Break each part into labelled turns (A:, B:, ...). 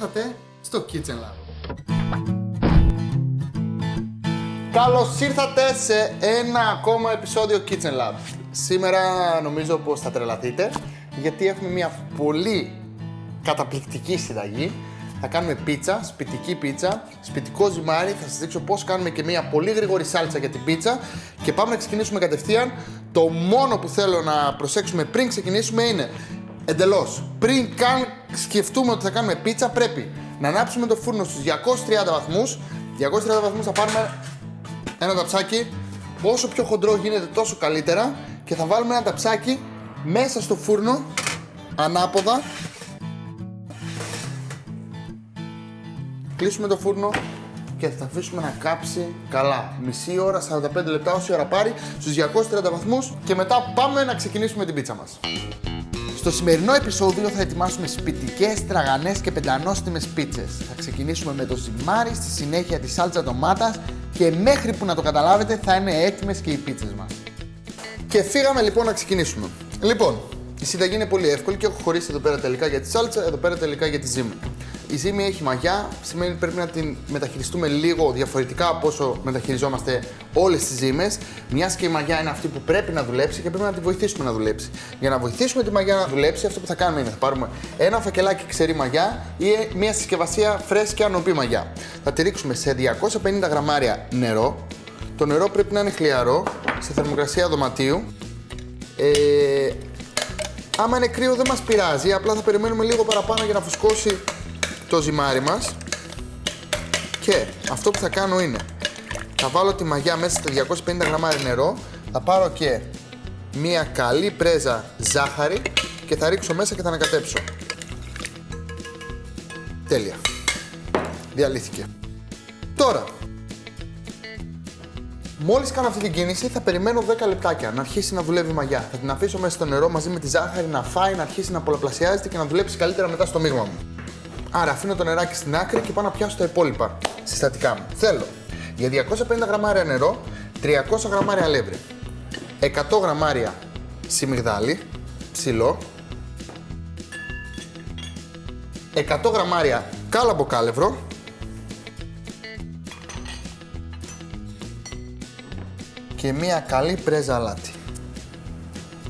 A: Καλώς ήρθατε στο Kitchen Lab. Καλώς ήρθατε σε ένα ακόμα επεισόδιο Kitchen Lab. Σήμερα νομίζω πως θα τρελαθείτε γιατί έχουμε μια πολύ καταπληκτική συνταγή. Θα κάνουμε πίτσα, σπιτική πίτσα, σπιτικό ζυμάρι. Θα σας δείξω πώς κάνουμε και μια πολύ γρήγορη σάλτσα για την πίτσα. Και πάμε να ξεκινήσουμε κατευθείαν. Το μόνο που θέλω να προσέξουμε πριν ξεκινήσουμε είναι εντελώς. Πριν καν σκεφτούμε ότι θα κάνουμε πίτσα, πρέπει να ανάψουμε το φούρνο στους 230 βαθμούς. 230 βαθμούς θα πάρουμε ένα ταψάκι. Όσο πιο χοντρό γίνεται, τόσο καλύτερα. Και θα βάλουμε ένα ταψάκι μέσα στο φούρνο, ανάποδα. Κλείσουμε το φούρνο και θα αφήσουμε να κάψει καλά. Μισή ώρα, 45 λεπτά, όση ώρα πάρει, στους 230 βαθμούς και μετά πάμε να ξεκινήσουμε την πίτσα μας. Στο σημερινό επεισόδιο θα ετοιμάσουμε σπιτικές, τραγανές και πεντανόστιμες πίτσες. Θα ξεκινήσουμε με το ζυμάρι, στη συνέχεια τη σάλτσα ντομάτας και μέχρι που να το καταλάβετε θα είναι έτοιμες και οι πίτσες μας. Και φύγαμε λοιπόν να ξεκινήσουμε. Λοιπόν, η συνταγή είναι πολύ εύκολη και έχω χωρίσει εδώ πέρα τελικά για τη σάλτσα, εδώ πέρα τελικά για τη ζύμη. Η ζύμη έχει μαγιά, σημαίνει ότι πρέπει να την μεταχειριστούμε λίγο διαφορετικά από όσο μεταχειριζόμαστε όλες τις ζύμες. Μιας και η μαγιά είναι αυτή που πρέπει να δουλέψει και πρέπει να τη βοηθήσουμε να δουλέψει. Για να βοηθήσουμε τη μαγιά να δουλέψει, αυτό που θα κάνουμε είναι θα πάρουμε ένα φακελάκι ξερή μαγιά ή μια συσκευασία φρέσκια νοπή μαγιά. Θα τη ρίξουμε σε 250 γραμμάρια νερό. Το νερό πρέπει να είναι χλιαρό, σε θερμοκρασία δωματίου. Ε, άμα είναι κρύο δεν μας πειράζει, απλά θα περιμένουμε λίγο παραπάνω για να φουσκώσει το ζυμάρι μας και αυτό που θα κάνω είναι θα βάλω τη μαγιά μέσα στα 250 γραμμάρια νερό θα πάρω και μία καλή πρέζα ζάχαρη και θα ρίξω μέσα και θα ανακατέψω τέλεια διαλύθηκε τώρα Μόλις κάνω αυτή την κίνηση, θα περιμένω 10 λεπτάκια να αρχίσει να δουλεύει η μαγιά. Θα την αφήσω μέσα στο νερό μαζί με τη ζάχαρη να φάει, να αρχίσει να πολλαπλασιάζεται και να δουλέψει καλύτερα μετά στο μείγμα μου. Άρα αφήνω το νεράκι στην άκρη και πάω να πιάσω τα υπόλοιπα συστατικά μου. Θέλω για 250 γραμμάρια νερό, 300 γραμμάρια αλεύρι, 100 γραμμάρια σιμιγδάλι, ψηλό, 100 γραμμάρια κάλαμπο κάλευρο, και μία καλή πρέζα αλάτι.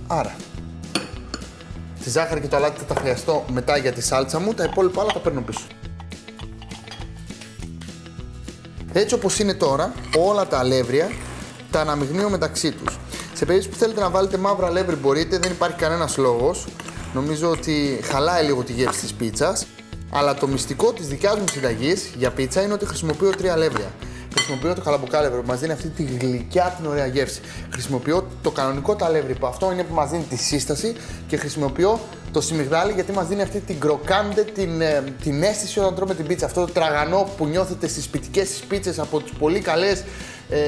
A: Άρα, Τη ζάχαρη και το αλάτι θα τα χρειαστώ μετά για τη σάλτσα μου, τα υπόλοιπα άλλα τα παίρνω πίσω. Έτσι όπως είναι τώρα, όλα τα αλεύρια τα αναμειγνύω μεταξύ τους. Σε περίπτωση που θέλετε να βάλετε μαύρα αλεύρι μπορείτε, δεν υπάρχει κανένας λόγος. Νομίζω ότι χαλάει λίγο τη γεύση της πίτσας. Αλλά το μυστικό της δικιάς μου συνταγής για πίτσα είναι ότι χρησιμοποιώ τρία αλεύρια χρησιμοποιώ το καλαμποκάλευρο που μας δίνει αυτή τη γλυκιά την ωραία γεύση. Χρησιμοποιώ το κανονικό ταλεύρι που αυτό είναι που μας δίνει τη σύσταση και χρησιμοποιώ το σιμιγδάλι γιατί μας δίνει αυτή την κροκάντε, την, ε, την αίσθηση όταν τρώμε την πίτσα. Αυτό το τραγανό που νιώθετε στις σπιτικές της πίτσες από τις πολύ καλές ε,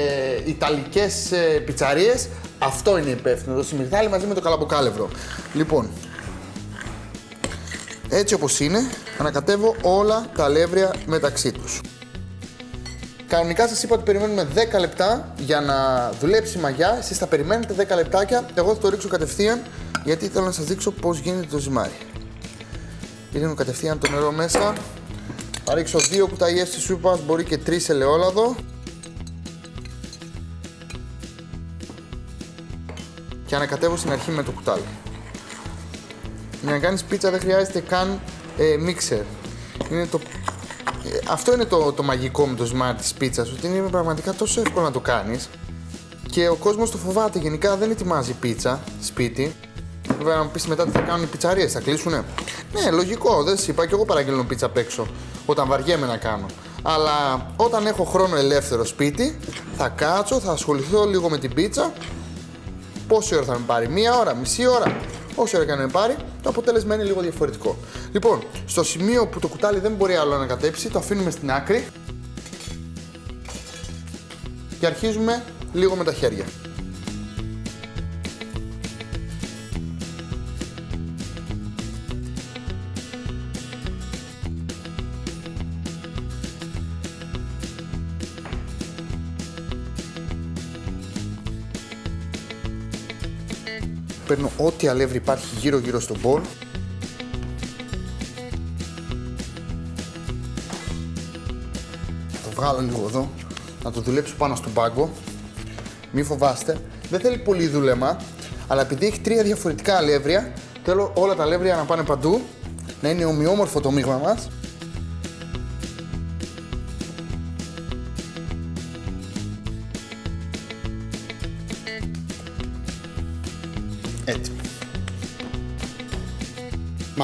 A: ιταλικές ε, πιτσαρίες. Αυτό είναι υπεύθυνο. Το σιμιγδάλι μαζί με το καλαμποκάλευρο. Λοιπόν, έτσι όπως είναι, ανακατεύω όλα τα αλεύρια μεταξύ τους. Κανονικά σας είπα ότι περιμένουμε 10 λεπτά για να δουλέψει η μαγιά. Εσείς θα περιμένετε 10 λεπτάκια. Εγώ θα το ρίξω κατευθείαν γιατί θέλω να σας δείξω πώς γίνεται το ζυμάρι. Ρίχνω κατευθείαν το νερό μέσα. Θα ρίξω 2 κουταλιές της σούπας, μπορεί και 3 ελαιόλαδο. Και ανακατεύω στην αρχή με το κουτάλι. Για να κάνεις πίτσα δεν χρειάζεται καν ε, μίξερ. Είναι το αυτό είναι το, το μαγικό με το smart της πίτσας, ότι είναι πραγματικά τόσο εύκολο να το κάνεις. Και ο κόσμος το φοβάται. Γενικά δεν ετοιμάζει πίτσα σπίτι. Βέβαια, να μου πεις μετά τι θα κάνουν οι πιτσαρίες, θα κλείσουνε; Ναι, λογικό, δεν σα είπα και εγώ παραγγέλνω πίτσα απ' έξω όταν βαριέμαι να κάνω. Αλλά όταν έχω χρόνο ελεύθερο σπίτι, θα κάτσω, θα ασχοληθώ λίγο με την πίτσα. Πόση ώρα θα με πάρει, μία ώρα, μισή ώρα. Όσο ώρα και να πάρει, το αποτέλεσμα είναι λίγο διαφορετικό. Λοιπόν, στο σημείο που το κουτάλι δεν μπορεί άλλο να κατέψει, το αφήνουμε στην άκρη και αρχίζουμε λίγο με τα χέρια. παίρνω ό,τι αλεύρι υπάρχει γύρω-γύρω στον μπολ. Το βγάλω λίγο εδώ, να το δουλέψω πάνω στον πάγκο. Μη φοβάστε, δεν θέλει πολύ δούλεμα, αλλά επειδή έχει τρία διαφορετικά αλεύρια, θέλω όλα τα αλεύρια να πάνε παντού, να είναι ομοιόμορφο το μείγμα μας.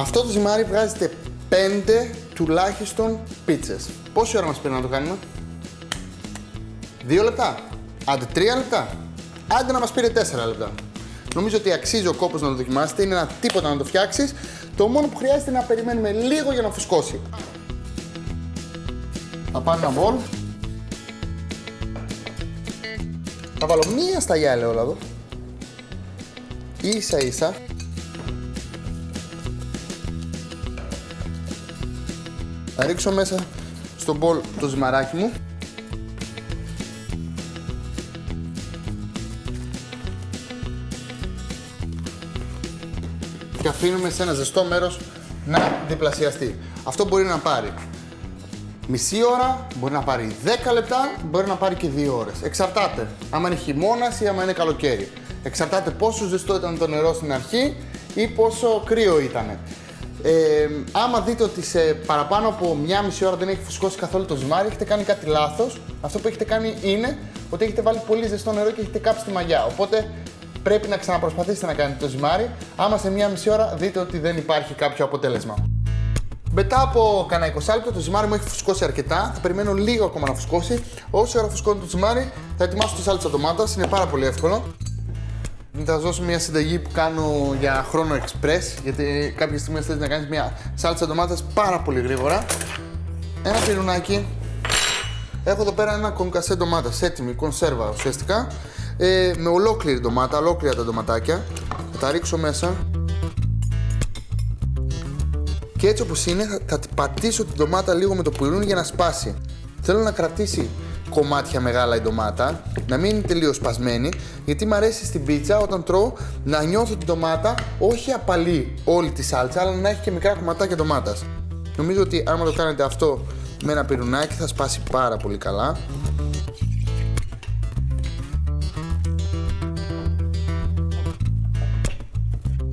A: Με αυτό το ζυμάρι βγάζετε 5 τουλάχιστον πίτσες. Πόση ώρα μας πήρε να το κάνουμε; 2 λεπτά. Άντε 3 λεπτά. Άντε να μας πήρε 4 λεπτά. Νομίζω ότι αξίζει ο κόπος να το δοκιμάσετε. Είναι ένα τίποτα να το φτιάξεις. Το μόνο που χρειάζεται είναι να περιμένουμε λίγο για να φουσκώσει. Θα πάρω ένα μπολ. Θα βάλω μία σταγιά ελαιόλαδο. Ίσα ίσα. Θα ρίξω μέσα στο μπολ το ζυμαράκι μου. Και αφήνουμε σε ένα ζεστό μέρος να διπλασιαστεί. Αυτό μπορεί να πάρει μισή ώρα, μπορεί να πάρει 10 λεπτά, μπορεί να πάρει και 2 ώρες. Εξαρτάται άμα είναι χειμώνας ή άμα είναι καλοκαίρι. Εξαρτάται πόσο ζεστό ήταν το νερό στην αρχή ή πόσο κρύο ήταν. Ε, άμα δείτε ότι σε παραπάνω από μία μισή ώρα δεν έχει φουσκώσει καθόλου το ζυμάρι, έχετε κάνει κάτι λάθος. Αυτό που έχετε κάνει είναι ότι έχετε βάλει πολύ ζεστό νερό και έχετε κάψει τη μαγιά. Οπότε πρέπει να ξαναπροσπαθήσετε να κάνετε το ζυμάρι. Άμα σε μία μισή ώρα δείτε ότι δεν υπάρχει κάποιο αποτέλεσμα. Μετά από κανένα 20 λεπτό το ζυμάρι μου έχει φουσκώσει αρκετά. Θα περιμένω λίγο ακόμα να φουσκώσει. Όσο ώρα φουσκώνει το ζυμάρι, θα ετοιμάσω τη σάλτσα ντομάτας. Είναι πάρα πολύ εύκολο. Θα σα δώσω μια συνταγή που κάνω για χρόνο express, γιατί κάποια στιγμή θέλεις να κάνεις μια σάλτσα ντομάτας πάρα πολύ γρήγορα. Ένα πυρουνάκι. Έχω εδώ πέρα ένα κονκασέ ντομάτας, έτοιμη, κονσέρβα ουσιαστικά. Ε, με ολόκληρη ντομάτα, ολόκληρα τα ντοματάκια. Θα τα ρίξω μέσα. Και έτσι όπως είναι θα, θα πατήσω την ντομάτα λίγο με το πυρούνι για να σπάσει. Θέλω να κρατήσει κομμάτια μεγάλα η ντομάτα, να μην είναι τελείως σπασμένη, γιατί μου αρέσει στην πίτσα όταν τρώω να νιώθω την ντομάτα όχι απαλή όλη τη σάλτσα, αλλά να έχει και μικρά κομματάκια ντομάτας. Νομίζω ότι άμα το κάνετε αυτό με ένα πυρουνάκι θα σπάσει πάρα πολύ καλά.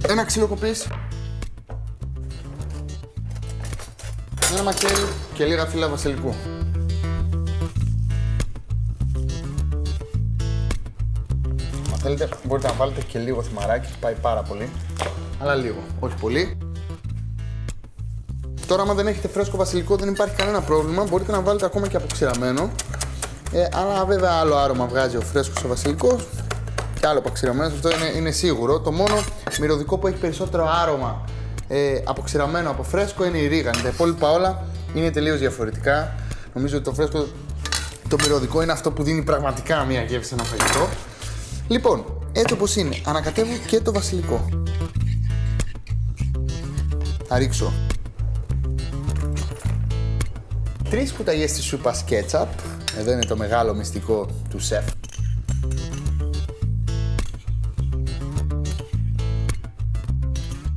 A: Ένα ξύλο κοπής. Ένα μακέλι και λίγα φύλλα βασιλικού. Θέλετε μπορείτε να βάλετε και λίγο θυμαράκι, πάει πάρα πολύ. Αλλά λίγο, όχι πολύ. Τώρα, άμα δεν έχετε φρέσκο βασιλικό, δεν υπάρχει κανένα πρόβλημα. Μπορείτε να βάλετε ακόμα και αποξηραμένο. Ε, αλλά βέβαια άλλο άρωμα βγάζει ο φρέσκος ο βασιλικός και άλλο αποξηραμένος, αυτό είναι, είναι σίγουρο. Το μόνο μυρωδικό που έχει περισσότερο άρωμα ε, αποξηραμένο από φρέσκο είναι η ρίγανη. Τα υπόλοιπα όλα είναι τελείως διαφορετικά. Νομίζω ότι το φρέσκο, το μυρωδικό είναι αυτό που δίνει πραγματικά μια γεύση σε ένα φαγητό. Λοιπόν, έτσι όπως είναι, ανακατεύω και το βασιλικό. Θα ρίξω τρεις κουταλιές της σούπας κέτσαπ. Εδώ είναι το μεγάλο μυστικό του σεφ.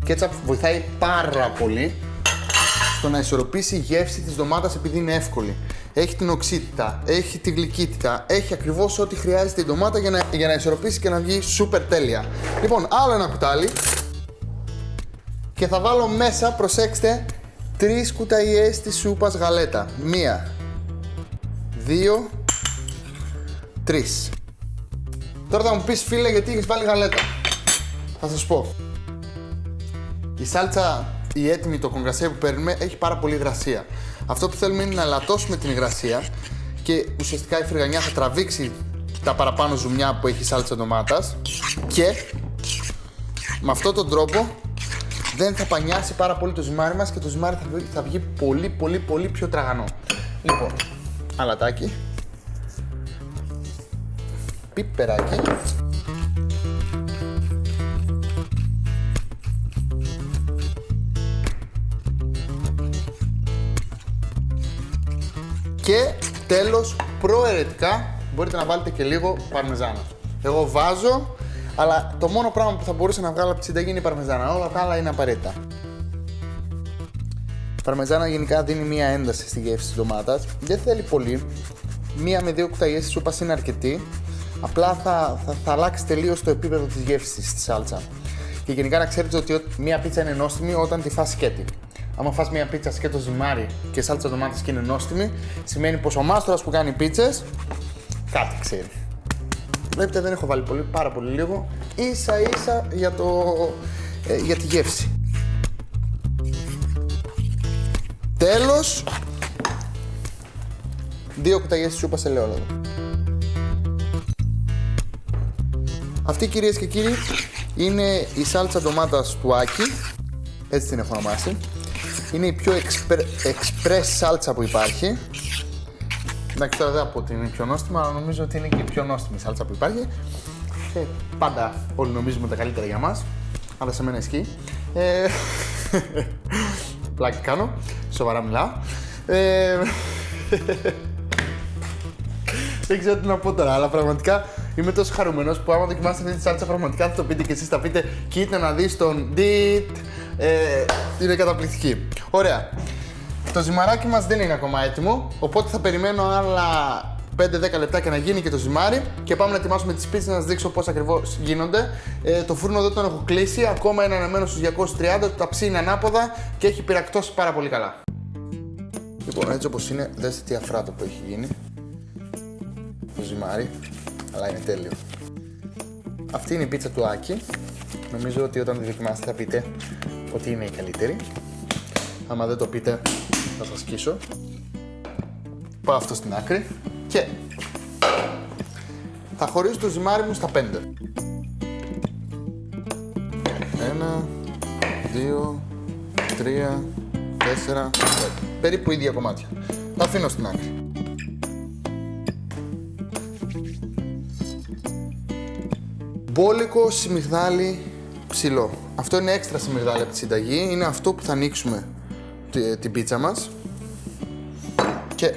A: Κέτσαπ βοηθάει πάρα πολύ στο να ισορροπήσει η γεύση της ντομάτας επειδή είναι εύκολη. Έχει την οξύτητα, έχει τη γλυκύτητα, έχει ακριβώς ό,τι χρειάζεται η ντομάτα για να, για να ισορροπήσει και να βγει σούπερ τέλεια. Λοιπόν, άλλο ένα κουτάλι και θα βάλω μέσα, προσέξτε, τρεις κουταλιές της σούπας γαλέτα. Μία, δύο, τρεις. Τώρα θα μου πεις φίλε γιατί έχεις βάλει γαλέτα; Θα σας πω. Η σάλτσα, η έτοιμη, το κογκασέ που παίρνουμε έχει πάρα πολύ υγρασία. Αυτό που θέλουμε είναι να λατώσουμε την υγρασία και ουσιαστικά η φρυγανιά θα τραβήξει τα παραπάνω ζουμιά που έχει η σάλτσα ντομάτας και με αυτόν τον τρόπο δεν θα πανιάσει πάρα πολύ το ζυμάρι μας και το ζυμάρι θα βγει, θα βγει πολύ πολύ πολύ πιο τραγανό. Λοιπόν, αλατάκι, πιπεράκι, Και τέλος, προαιρετικά, μπορείτε να βάλετε και λίγο παρμεζάνα. Εγώ βάζω, αλλά το μόνο πράγμα που θα μπορούσα να βγάλω από τη συνταγή είναι η παρμεζάνα. Όλα τα άλλα είναι απαραίτητα. Η παρμεζάνα γενικά δίνει μία ένταση στη γεύση της ντομάτας. Δεν θέλει πολύ. μία με δύο κουταλιές της σούπας είναι αρκετή. Απλά θα, θα, θα αλλάξει τελείως το επίπεδο της γεύσης στη σάλτσα. Και γενικά να ξέρετε ότι μία πίτσα είναι νόστιμη όταν τη φας σκέτη. Άμα φας μία πίτσα σκέτο ζυμάρι και σάλτσα ντομάτας και είναι νόστιμη, σημαίνει πως ο μάστορας που κάνει πίτσες κάτι ξέρει. Βλέπετε δεν έχω βάλει πολύ, πάρα πολύ λίγο, ίσα ίσα για, το, ε, για τη γεύση. Τέλος, δύο κουταλιές σούπας ελαιόλαδο. Αυτή κυρίες και κύριοι είναι η σάλτσα ντομάτας του Άκη, έτσι την έχω ονομάσει. Είναι η πιο express σάλτσα που υπάρχει. Εντάξει, τώρα δεν θα πω ότι είναι η πιο νόστιμα, αλλά νομίζω ότι είναι και η πιο νόστιμη σάλτσα που υπάρχει. Ε, πάντα όλοι νομίζουμε τα καλύτερα για μας, αλλά σε μένα ισχύει. Ε, πλάκι κάνω, σοβαρά μιλάω. Ε, δεν ξέρω τι να πω τώρα, αλλά πραγματικά είμαι τόσο χαρούμενος που άμα δοκιμάσετε αυτή τη σάλτσα, πραγματικά θα το πείτε και εσείς. Θα πείτε, κοίτα να δεις τον Ντιτ. Ε, είναι καταπληκτική. Ωραία. Το ζυμαράκι μας δεν είναι ακόμα έτοιμο, οπότε θα περιμένω άλλα 5-10 λεπτά και να γίνει και το ζυμάρι και πάμε να ετοιμάσουμε τις πίτσες να σας δείξω πώς ακριβώς γίνονται. Ε, το φούρνο εδώ τον έχω κλείσει, ακόμα είναι αναμένο στους 230, το ταψί είναι ανάποδα και έχει πυρακτώσει πάρα πολύ καλά. Λοιπόν, έτσι όπως είναι, δέστε τι αφράτο που έχει γίνει. Το ζυμάρι, αλλά είναι τέλειο. Αυτή είναι η πίτσα του Άκη. Νομίζω ότι όταν τη δοκιμάσετε θα πείτε ότι είναι η καλύτερη. Άμα δεν το πείτε, θα σας σκίσω. Πάω αυτό στην άκρη και θα χωρίσω το ζυμάρι μου στα 5. Ένα, δύο, τρία, τέσσερα, πέντε. Περίπου ίδια κομμάτια. Τα αφήνω στην άκρη. Μπόλικο σιμιγδάλι ψηλό. Αυτό είναι έξτρα σιμιγδάλι από τη συνταγή. Είναι αυτό που θα ανοίξουμε την πίτσα μας και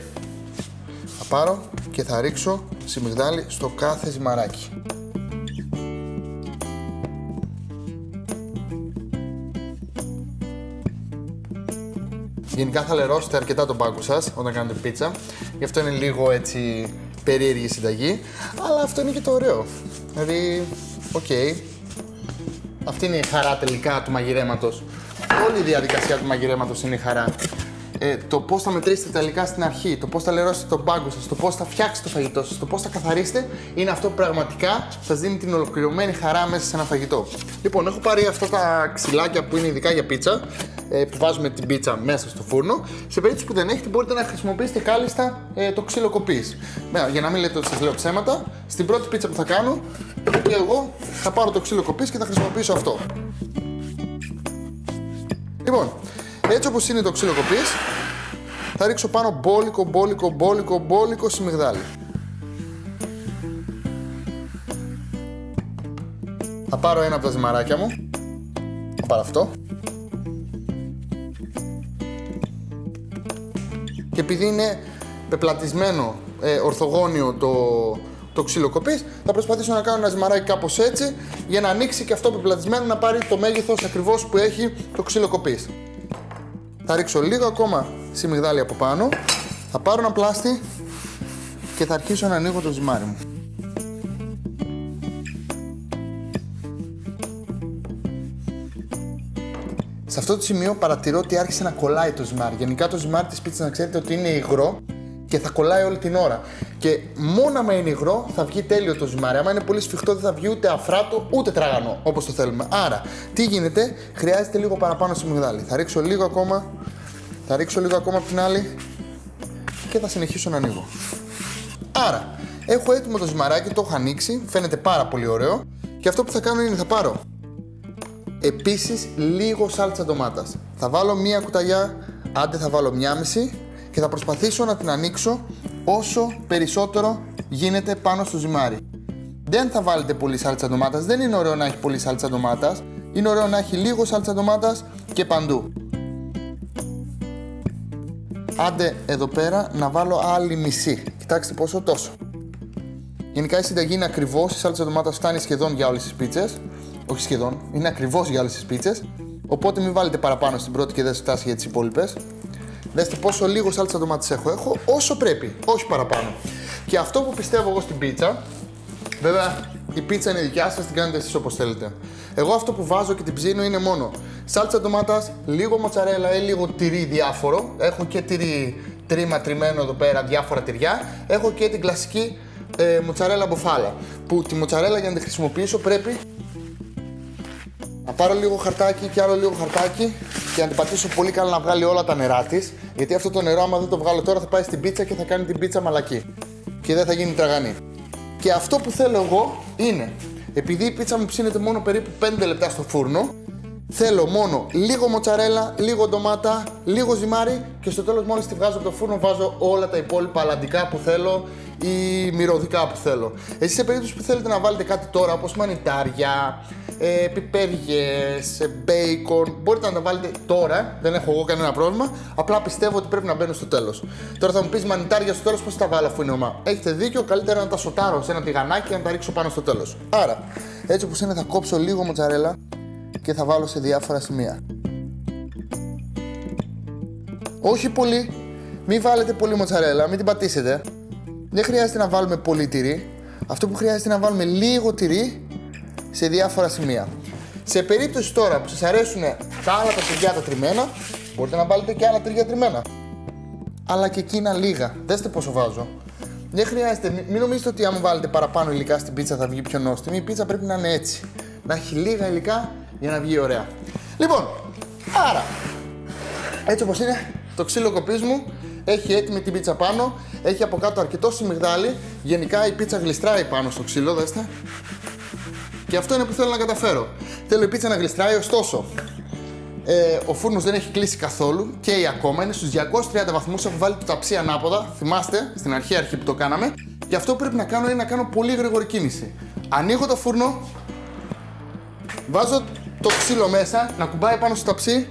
A: θα πάρω και θα ρίξω σιμιγδάλι στο κάθε ζυμαράκι. Γενικά θα λερώσετε αρκετά τον πάγκο σας όταν κάνετε πίτσα, γι' αυτό είναι λίγο έτσι περίεργη συνταγή, αλλά αυτό είναι και το ωραίο. Δηλαδή, OK, okay. αυτή είναι η χαρά τελικά του μαγειρέματος όλη η διαδικασία του μαγειρέματος είναι η χαρά. Ε, το πώς θα μετρήσετε τα υλικά στην αρχή, το πώς θα λερώσετε τον πάγκο σας, το πώς θα φτιάξετε το φαγητό σας, το πώς θα καθαρίσετε, είναι αυτό που πραγματικά σας δίνει την ολοκληρωμένη χαρά μέσα σε ένα φαγητό. Λοιπόν, έχω πάρει αυτά τα ξυλάκια που είναι ειδικά για πίτσα, ε, που βάζουμε την πίτσα μέσα στο φούρνο. Σε περίπτωση που δεν έχετε, μπορείτε να χρησιμοποιήσετε κάλλιστα ε, το ξύλο κοπή. Για να μην λέτε ότι σας λέω ψέματα, στην πρώτη πίτσα που θα κάνω, και εγώ θα πάρω το ξύλο κοπή και θα χρησιμοποιήσω αυτό. Λοιπόν, έτσι όπως είναι το ξύλο κοπής, θα ρίξω πάνω μπόλικο, μπόλικο, μπόλικο, μπόλικο σιμιγδάλι. Θα πάρω ένα από τα ζυμαράκια μου. Θα πάρω αυτό. Και επειδή είναι πεπλατισμένο ε, ορθογώνιο το, το ξύλο κοπής, θα προσπαθήσω να κάνω ένα ζυμαράκι κάπως έτσι για να ανοίξει και αυτό πεπλατισμένο να πάρει το μέγεθος ακριβώς που έχει το ξύλο κοπής. Θα ρίξω λίγο ακόμα σιμιγδάλι από πάνω, θα πάρω ένα πλάστη και θα αρχίσω να ανοίγω το ζυμάρι μου. Σε αυτό το σημείο παρατηρώ ότι άρχισε να κολλάει το ζυμάρι. Γενικά το ζυμάρι της πίτσας να ξέρετε ότι είναι υγρό και θα κολλάει όλη την ώρα. Και μόνο άμα είναι υγρό θα βγει τέλειο το ζυμάρι. Άμα είναι πολύ σφιχτό δεν θα βγει ούτε αφράτο ούτε τραγανό όπως το θέλουμε. Άρα, τι γίνεται, χρειάζεται λίγο παραπάνω στο μυγδάλι. Θα ρίξω λίγο ακόμα, θα ρίξω λίγο ακόμα από την άλλη και θα συνεχίσω να ανοίγω. Άρα, έχω έτοιμο το ζυμαράκι, το έχω ανοίξει, φαίνεται πάρα πολύ ωραίο και αυτό που θα κάνω είναι θα πάρω επίσης λίγο σάλτσα ντομάτας. Θα βάλω μία κουταλιά, άντε θα βάλω μία μισή και θα προσπαθήσω να την ανοίξω όσο περισσότερο γίνεται πάνω στο ζυμάρι. Δεν θα βάλετε πολύ σάλτσα ντομάτας, δεν είναι ωραίο να έχει πολύ σάλτσα ντομάτας, είναι ωραίο να έχει λίγο σάλτσα ντομάτας και παντού. Άντε εδώ πέρα να βάλω άλλη μισή. Κοιτάξτε πόσο τόσο. Γενικά η συνταγή είναι ακριβώς, η σάλτσα ντομάτας φτάνει σχεδόν για όλες τις πίτσες. Όχι σχεδόν, είναι ακριβώς για όλες τις πίτσες. Οπότε μην βάλετε παραπάνω στην πρώτη και δεν φτάσει για τις υπόλοιπες. Δέστε πόσο λίγο σάλτσα ντομάτες έχω. Έχω όσο πρέπει, όχι παραπάνω. Και αυτό που πιστεύω εγώ στην πίτσα, βέβαια η πίτσα είναι δικιά σας, την κάνετε εσείς όπως θέλετε. Εγώ αυτό που βάζω και την ψήνω είναι μόνο σάλτσα ντομάτας, λίγο μοτσαρέλα ή λίγο τυρί διάφορο. Έχω και τυρί τρίμα τριμμένο εδώ πέρα, διάφορα τυριά. Έχω και την κλασική ε, μοτσαρέλα μποφάλα. Που τη μοτσαρέλα για να τη χρησιμοποιήσω πρέπει να πάρω λίγο χαρτάκι και άλλο λίγο χαρτάκι και να την πατήσω πολύ καλά να βγάλει όλα τα νερά της. Γιατί αυτό το νερό, άμα δεν το βγάλω τώρα, θα πάει στην πίτσα και θα κάνει την πίτσα μαλακή. Και δεν θα γίνει τραγανή. Και αυτό που θέλω εγώ είναι, επειδή η πίτσα μου ψήνεται μόνο περίπου 5 λεπτά στο φούρνο, θέλω μόνο λίγο μοτσαρέλα, λίγο ντομάτα, λίγο ζυμάρι και στο τέλος μόλις τη βγάζω από το φούρνο βάζω όλα τα υπόλοιπα αλαντικά που θέλω ή μυρωδικά που θέλω. Εσείς σε περίπτωση που θέλετε να βάλετε κάτι τώρα όπως μανιτάρια, ε, πιπέριες, ε, μπέικον, μπορείτε να τα βάλετε τώρα, δεν έχω εγώ κανένα πρόβλημα, απλά πιστεύω ότι πρέπει να μπαίνουν στο τέλος. Τώρα θα μου πεις μανιτάρια στο τέλος πώς θα τα βάλω αφού είναι ομά; Έχετε δίκιο, καλύτερα να τα σοτάρω σε ένα τηγανάκι και να τα ρίξω πάνω στο τέλος. Άρα, έτσι όπως είναι θα κόψω λίγο μοτσαρέλα και θα βάλω σε διάφορα σημεία. Όχι πολύ, μην βάλετε πολύ μοτσαρέλα, μην την πατήσετε. Δεν χρειάζεται να βάλουμε πολύ τυρί. Αυτό που χρειάζεται είναι να βάλουμε λίγο τυρί σε διάφορα σημεία. Σε περίπτωση τώρα που σας αρέσουν τα άλλα τα τυριά τα τριμμένα, μπορείτε να βάλετε και άλλα τυριά τριμμένα. Αλλά και εκείνα λίγα. Δέστε πόσο βάζω. Δεν χρειάζεται, μην νομίζετε ότι αν βάλετε παραπάνω υλικά στην πίτσα θα βγει πιο νόστιμη. Η πίτσα πρέπει να είναι έτσι. Να έχει λίγα υλικά για να βγει ωραία. Λοιπόν, άρα, έτσι όπως είναι, το ξύλο κοπής μου έχει έτοιμη την πίτσα πάνω, έχει από κάτω αρκετό σιμιγδάλι, γενικά η πίτσα γλιστράει πάνω στο ξύλο, δέστε. Και αυτό είναι που θέλω να καταφέρω. Θέλω η πίτσα να γλιστράει, ωστόσο, ε, ο φούρνος δεν έχει κλείσει καθόλου και η ακόμα είναι στους 230 βαθμούς. Έχω βάλει το ταψί ανάποδα. Θυμάστε στην αρχή, αρχή που το κάναμε. Και αυτό που πρέπει να κάνω είναι να κάνω πολύ γρήγορη κίνηση. Ανοίγω το φούρνο, βάζω το ξύλο μέσα, να κουμπάει πάνω στο ταψί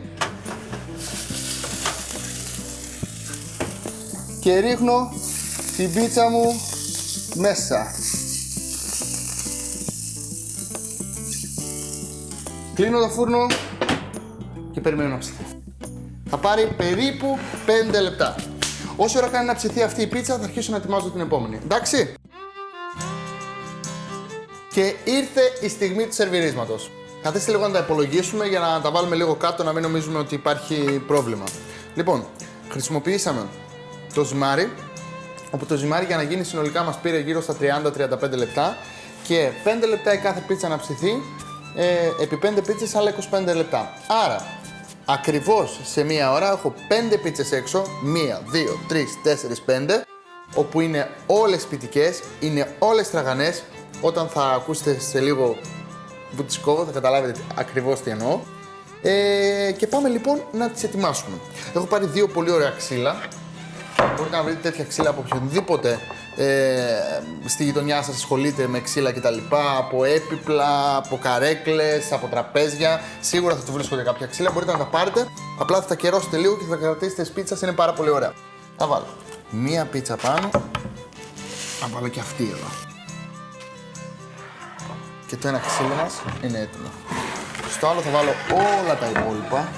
A: και ρίχνω την πίτσα μου μέσα. Κλείνω το φούρνο και περιμένω να ψηθεί. Θα πάρει περίπου 5 λεπτά. Όσο ώρα κάνει να ψηθεί αυτή η πίτσα θα αρχίσω να ετοιμάζω την επόμενη. Εντάξει; Και ήρθε η στιγμή του σερβιρίσματος. Καθίστε λίγο να τα υπολογίσουμε για να τα βάλουμε λίγο κάτω να μην νομίζουμε ότι υπάρχει πρόβλημα. Λοιπόν, χρησιμοποιήσαμε το ζυμάρι, όπου το ζυμάρι για να γίνει συνολικά μας πήρε γύρω στα 30-35 λεπτά και 5 λεπτά η κάθε πίτσα να ψηθεί, ε, επί 5 πίτσες άλλα 25 λεπτά. Άρα, ακριβώς σε μία ώρα έχω 5 πίτσες έξω, 1, 2, 3, 4, 5, όπου είναι όλες πιτικές, είναι όλες τραγανές, όταν θα ακούσετε σε λίγο βουτσκό, θα καταλάβετε ακριβώς τι εννοώ. Ε, και πάμε λοιπόν να τις ετοιμάσουμε. Έχω πάρει δύο πολύ ωραία ξύλα, Μπορείτε να βρείτε τέτοια ξύλα από οποιονδήποτε ε, στη γειτονιά σας ασχολείται με ξύλα κτλ. Από έπιπλα, από καρέκλες, από τραπέζια. Σίγουρα θα του βρίσκονται κάποια ξύλα, μπορείτε να τα πάρετε. Απλά θα τα κερώσετε λίγο και θα κρατήσετε σπίτσα, είναι πάρα πολύ ωραία. Θα βάλω μία πίτσα πάνω. Θα βάλω και αυτή εδώ. Και το ένα ξύλο μας είναι έτοιμο. Στο άλλο θα βάλω όλα τα υπόλοιπα.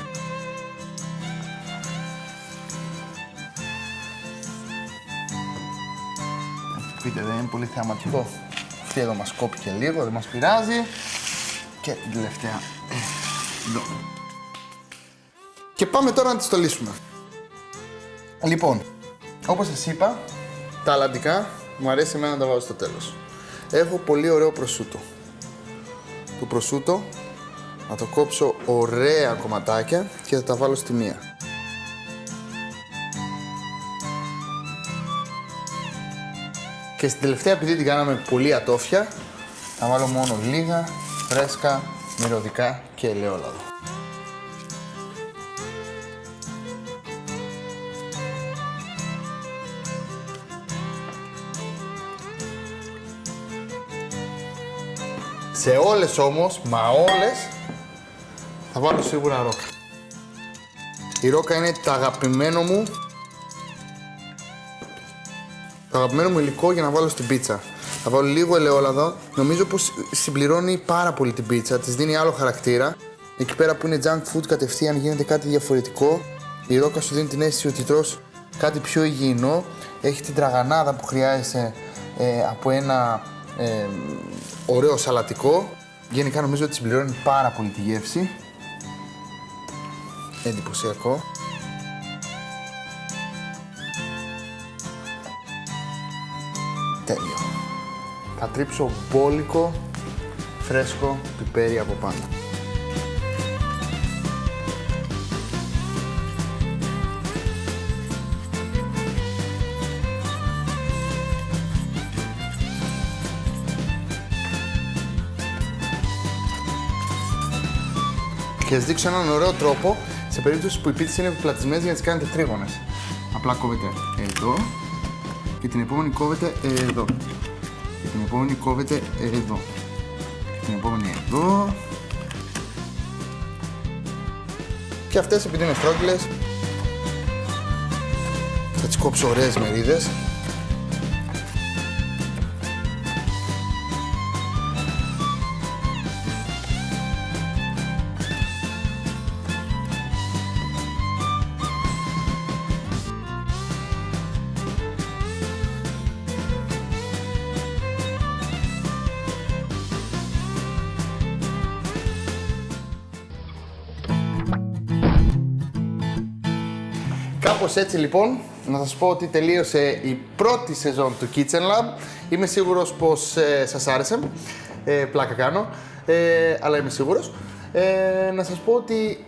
A: Πείτε δεν είναι πολύ θεαματικό. Αυτή εδώ μας κόπηκε λίγο, δεν μας πειράζει. Και την τελευταία εδώ. Και πάμε τώρα να τη στολίσουμε. Λοιπόν, όπως σας είπα, τα αλαντικά μου αρέσει εμένα να τα βάζω στο τέλος. Έχω πολύ ωραίο προσούτο. Το προσούτο να το κόψω ωραία κομματάκια και θα τα βάλω στη μία. Και στην τελευταία, επειδή την κάναμε πολύ ατόφια, θα βάλω μόνο λίγα, φρέσκα, μυρωδικά και ελαιόλαδο. Σε όλες όμως, μα όλες, θα βάλω σίγουρα ρόκα. Η ρόκα είναι το αγαπημένο μου το αγαπημένο μου υλικό για να βάλω στην πίτσα. Θα βάλω λίγο ελαιόλαδο. Νομίζω πως συμπληρώνει πάρα πολύ την πίτσα, της δίνει άλλο χαρακτήρα. Εκεί πέρα που είναι junk food κατευθείαν γίνεται κάτι διαφορετικό. Η ρόκα σου δίνει την αίσθηση ότι τρως κάτι πιο υγιεινό. Έχει την τραγανάδα που χρειάζεσαι ε, από ένα ε, ωραίο σαλατικό. Γενικά νομίζω ότι συμπληρώνει πάρα πολύ τη γεύση. Εντυπωσιακό. Τέλειο. Θα τρίψω μπόλικο, φρέσκο πιπέρι από πάνω. Και θα δείξω έναν ωραίο τρόπο σε περίπτωση που οι πίτσες είναι επιπλατισμένες για να τις κάνετε τρίγωνες. Απλά κόβετε εδώ και την επόμενη κόβετε εδώ. Και την επόμενη κόβετε εδώ. Και την επόμενη εδώ. Και αυτές επειδή είναι στρόγγυλες θα τις κόψω ωραίες μερίδες. Κάπως έτσι λοιπόν, να σας πω ότι τελείωσε η πρώτη σεζόν του Kitchen Lab. Είμαι σίγουρος πως ε, σας άρεσε. Ε, πλάκα κάνω, ε, αλλά είμαι σίγουρος. Ε, να σας πω ότι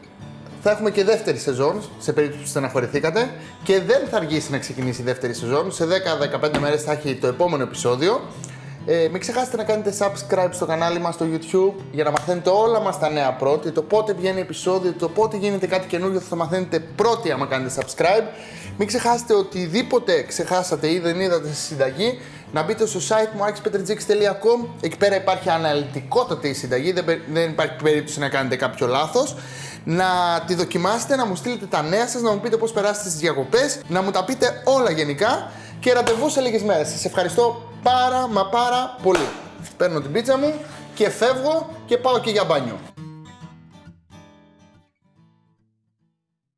A: θα έχουμε και δεύτερη σεζόν, σε περίπτωση που στεναχωρηθήκατε. Και δεν θα αργήσει να ξεκινήσει η δεύτερη σεζόν. Σε 10-15 μέρες θα έχει το επόμενο επεισόδιο. Ε, μην ξεχάσετε να κάνετε subscribe στο κανάλι μας στο YouTube για να μαθαίνετε όλα μας τα νέα πρώτη, το πότε βγαίνει επεισόδιο, το πότε γίνεται κάτι καινούργιο θα μαθαίνετε πρώτοι άμα κάνετε subscribe. Μην ξεχάσετε οτιδήποτε ξεχάσατε ή δεν είδατε στη συνταγή να μπείτε στο site μου axpetrgx.com εκεί πέρα υπάρχει αναλυτικότατη η συνταγή, δεν, δεν υπάρχει περίπτωση να κάνετε κάποιο λάθος να τη δοκιμάσετε, να μου στείλετε τα νέα σας, να μου πείτε πώς περάσετε στις διακοπές, να μου τα πείτε όλα γενικά και ραντεβού σε λίγες μέρες. Σας ευχαριστώ πάρα μα πάρα πολύ. Παίρνω την πίτσα μου και φεύγω και πάω και για μπάνιο.